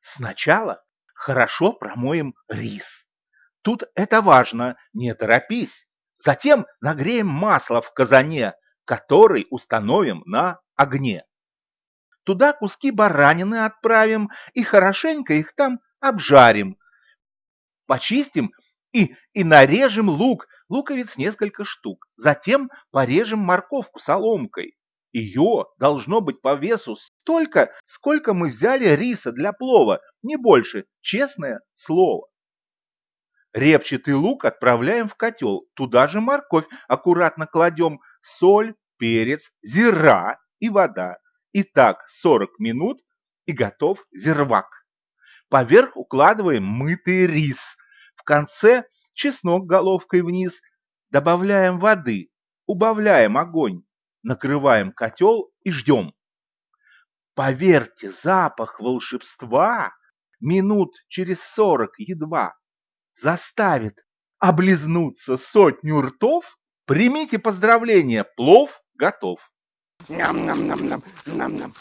Сначала хорошо промоем рис. Тут это важно, не торопись. Затем нагреем масло в казане, который установим на огне. Туда куски баранины отправим и хорошенько их там обжарим. Почистим и, и нарежем лук, луковиц несколько штук. Затем порежем морковку соломкой. Ее должно быть по весу столько, сколько мы взяли риса для плова, не больше, честное слово. Репчатый лук отправляем в котел, туда же морковь аккуратно кладем, соль, перец, зира и вода. И так 40 минут и готов зирвак. Поверх укладываем мытый рис. В конце чеснок головкой вниз. Добавляем воды, убавляем огонь, накрываем котел и ждем. Поверьте, запах волшебства минут через сорок едва заставит облизнуться сотню ртов. Примите поздравления, плов готов. Ням-ням-ням-ням, ням-ням.